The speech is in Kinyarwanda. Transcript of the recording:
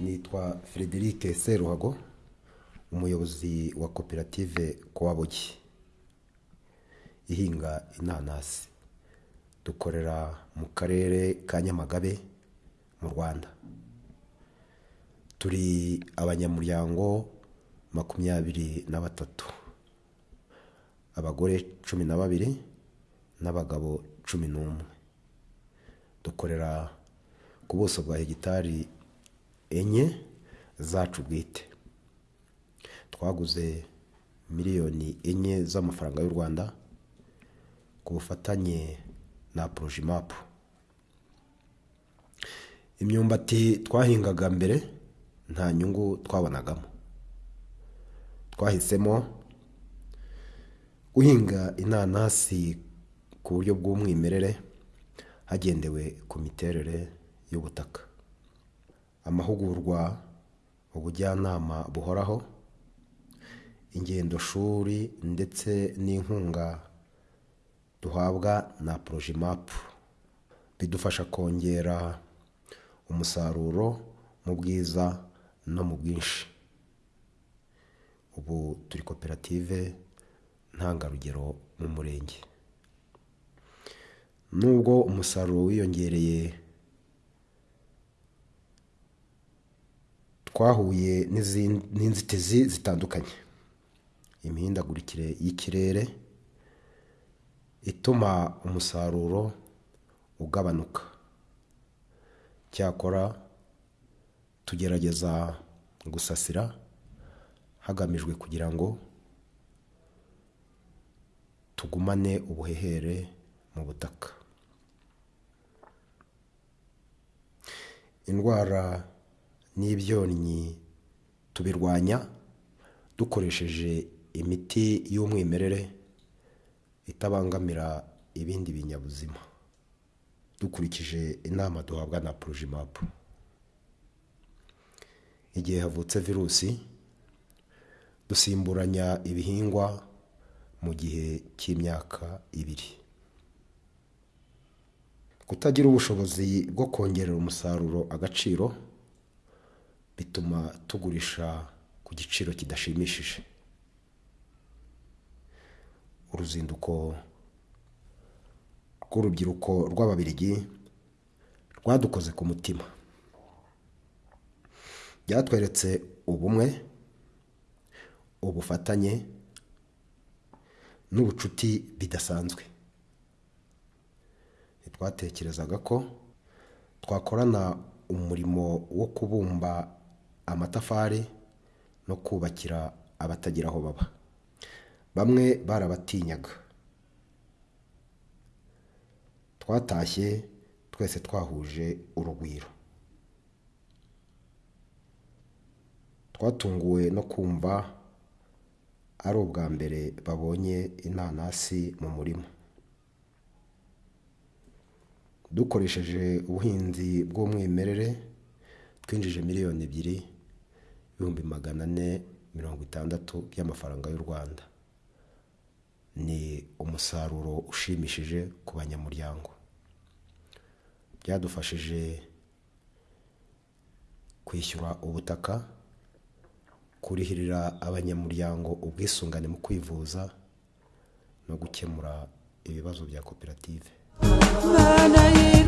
nitwa frederic seruhago umuyobozi wa koperative kowabogi ihinga inanasi. Dukorera mu karere ka nyamagabe mu rwanda. Turi abanyamuryango makumyabiri na batatu abagore cumi na babiri n'abagabo cumi n'umwe. Dukorera ku buso bwa hegitari enye zacu bwite. Twaguze miliyoni enye z'amafaranga y'u rwanda ku bufatanye na porojimapu imyumbati twahingaga mbere nta nyungu twabonagamo. Twahisemo guhinga inanasi ku buryo bw'umwimerere hagendewe ku miterere y'ubutaka. Amahugurwa ubujyanama buhoraho ingendoshuri ndetse n'inkunga duhabwa na porojimapu bidufasha kongera umusaruro mu bwiza no mu bwinshi. Ubu turi koperative ntangarugero mu murenge. Nubwo umusaruro wiyongereye. Twahuye n'inzitizi zitandukanye. Imihindagurikire y'ikirere ituma umusaruro ugabanuka. Cyakora tugerageza gusasira hagamijwe kugira ngo tugumane ubuhehere mu butaka. Indwara n'ibyonnyi tubirwanya dukoresheje imiti y'umwimerere itabangamira ibindi binyabuzima. Dukurikije inama duhabwa na porojimapu igihe havutse virusi dusimburanya ibihingwa mu gihe cy'imyaka ibiri. Kutagira ubushobozi bwo kongerera umusaruro agaciro bituma tugurisha ku giciro kidashimishije. Uruzinduko rw'urubyiruko rw'ababirigi rwadukoze ku mutima. Byatweretse ubumwe ubufatanye n'ubucuti bidasanzwe. Ntitwatekerezaga ko twakorana umurimo wo kubumba amatafari no kubakira abatagira aho baba. Bamwe barabatinyaga. Twatashye twese twahuje urugwiro. Twatunguwe no kumva ari ubwa mbere babonye inanasi mu murima. Dukoresheje ubuhinzi bw'umwimerere twinjije miliyoni ebyiri ibihumbi magana ane mirongo itandatu by'amafaranga y'u rwanda. Ni umusaruro ushimishije ku banyamuryango. Byadufashije kwishyura ubutaka kurihirira abanyamuryango ubwisungane mu kwivuza no gukemura ibibazo bya koperative. ما نير